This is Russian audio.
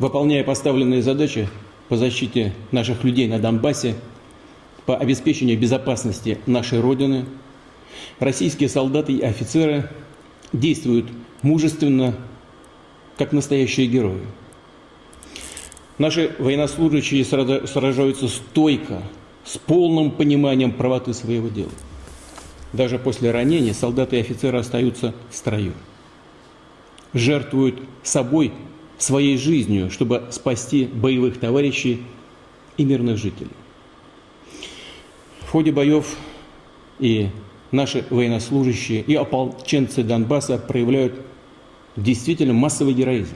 Выполняя поставленные задачи по защите наших людей на Донбассе, по обеспечению безопасности нашей Родины, российские солдаты и офицеры действуют мужественно, как настоящие герои. Наши военнослужащие сражаются стойко, с полным пониманием правоты своего дела. Даже после ранения солдаты и офицеры остаются в строю. Жертвуют собой, своей жизнью, чтобы спасти боевых товарищей и мирных жителей. В ходе боев и наши военнослужащие, и ополченцы Донбасса проявляют действительно массовый героизм.